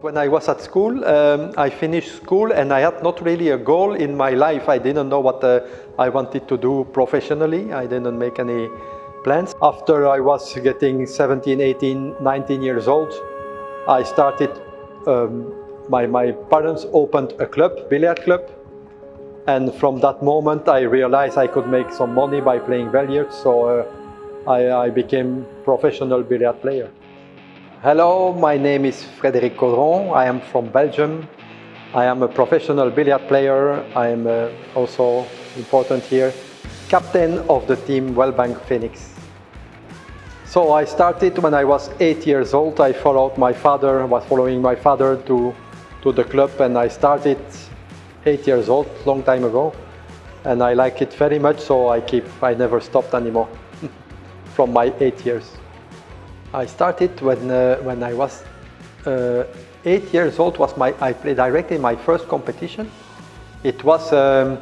When I was at school, um, I finished school and I had not really a goal in my life. I didn't know what uh, I wanted to do professionally. I didn't make any plans. After I was getting 17, 18, 19 years old, I started, um, my, my parents opened a club, billiard club. And from that moment, I realized I could make some money by playing billiards. So uh, I, I became professional billiard player. Hello, my name is Frédéric Caudron. I am from Belgium. I am a professional billiard player. I am uh, also important here, captain of the team Wellbank Phoenix. So I started when I was eight years old. I followed my father, was following my father to, to the club and I started eight years old, long time ago. And I like it very much, so I keep, I never stopped anymore from my eight years. I started when, uh, when I was uh, eight years old, was my, I played directly my first competition. It was a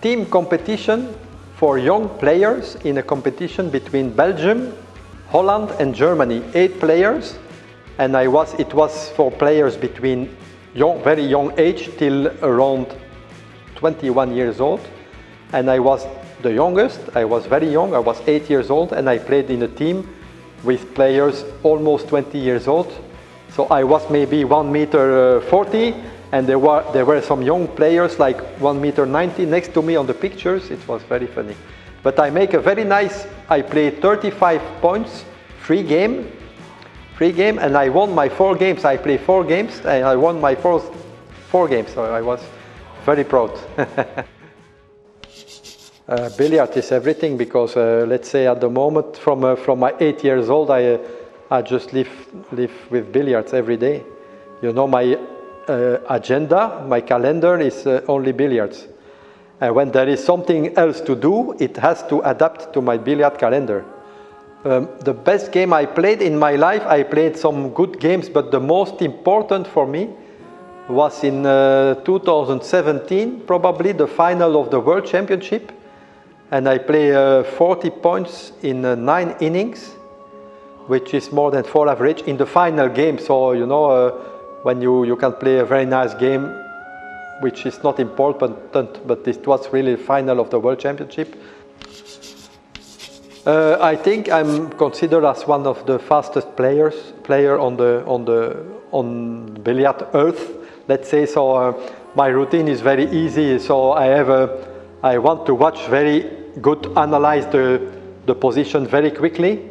team competition for young players in a competition between Belgium, Holland and Germany, eight players. And I was, it was for players between young, very young age till around 21 years old. And I was the youngest, I was very young, I was eight years old and I played in a team with players almost 20 years old. So I was maybe 1 meter uh, 40 and there were, there were some young players like 1 meter 90 next to me on the pictures. It was very funny. But I make a very nice, I played 35 points, free game, free game and I won my four games. I played four games and I won my first four games. So I was very proud. Uh, billiard is everything because uh, let's say at the moment from uh, from my eight years old I uh, I just live live with billiards every day. You know my uh, agenda, my calendar is uh, only billiards. And when there is something else to do, it has to adapt to my billiard calendar. Um, the best game I played in my life, I played some good games, but the most important for me was in 2017, probably the final of the World Championship and I play uh, 40 points in uh, nine innings, which is more than four average in the final game. So, you know, uh, when you, you can play a very nice game, which is not important, but it was really the final of the World Championship. Uh, I think I'm considered as one of the fastest players, player on the on the on billiard earth, let's say. So uh, my routine is very easy. So I have a I want to watch very good, analyze the, the position very quickly.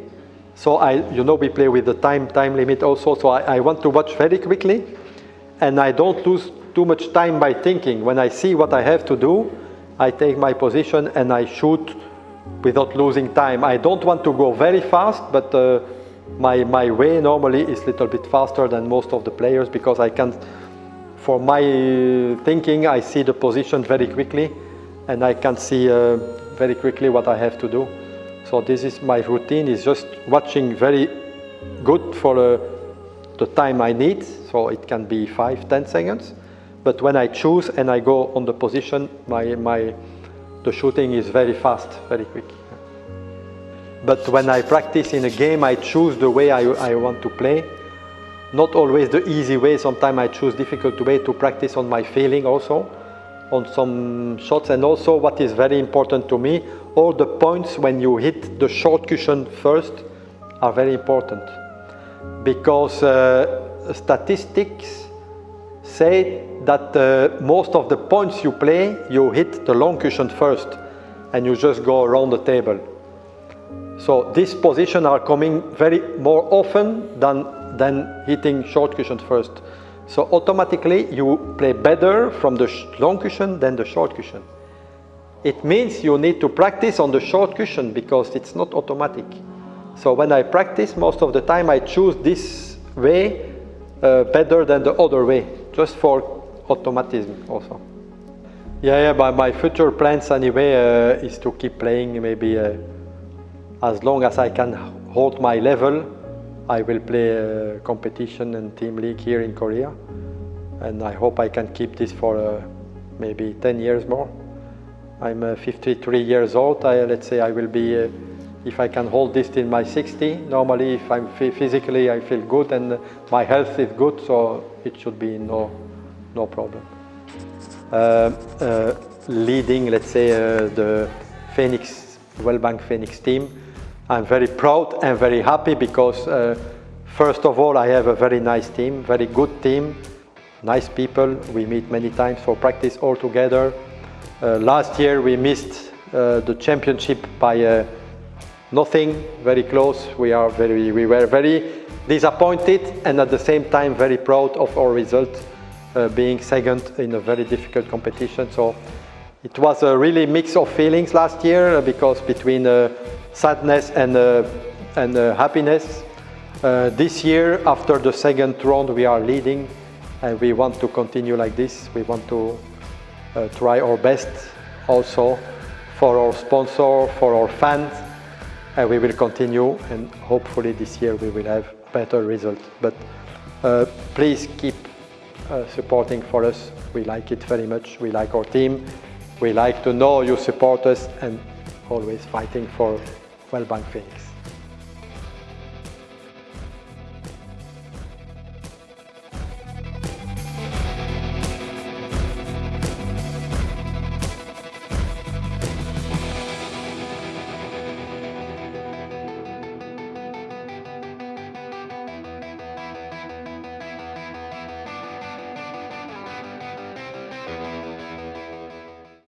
So I, you know, we play with the time, time limit also. So I, I want to watch very quickly and I don't lose too much time by thinking. When I see what I have to do, I take my position and I shoot without losing time. I don't want to go very fast, but uh, my, my way normally is a little bit faster than most of the players because I can, for my thinking, I see the position very quickly and I can see uh, very quickly what I have to do. So this is my routine, is just watching very good for uh, the time I need. So it can be five, ten seconds. But when I choose and I go on the position, my, my, the shooting is very fast, very quick. But when I practice in a game, I choose the way I, I want to play. Not always the easy way, sometimes I choose difficult way to practice on my feeling also on some shots and also what is very important to me, all the points when you hit the short cushion first are very important because uh, statistics say that uh, most of the points you play, you hit the long cushion first and you just go around the table. So these positions are coming very more often than, than hitting short cushion first. So automatically you play better from the long cushion than the short cushion. It means you need to practice on the short cushion because it's not automatic. So when I practice, most of the time I choose this way uh, better than the other way, just for automatism also. Yeah, yeah, but my future plans anyway uh, is to keep playing maybe uh, as long as I can hold my level I will play a competition and team league here in Korea and I hope I can keep this for uh, maybe 10 years more. I'm uh, 53 years old, I, let's say I will be uh, if I can hold this till my 60. Normally, if I'm physically, I feel good and my health is good, so it should be no, no problem. Uh, uh, leading, let's say, uh, the Phoenix, Wellbank Phoenix team, I'm very proud and very happy because uh, first of all, I have a very nice team, very good team, nice people. We meet many times for practice all together. Uh, last year we missed uh, the championship by uh, nothing, very close. We are very, we were very disappointed and at the same time very proud of our result, uh, being second in a very difficult competition. So it was a really mix of feelings last year uh, because between uh, sadness and, uh, and uh, happiness. Uh, this year, after the second round, we are leading and we want to continue like this. We want to try our best also for our sponsor, for our fans, and we will continue and hopefully this year we will have better results. But uh, please keep uh, supporting for us. We like it very much. We like our team. We like to know you support us and always fighting for Wellbank Phoenix.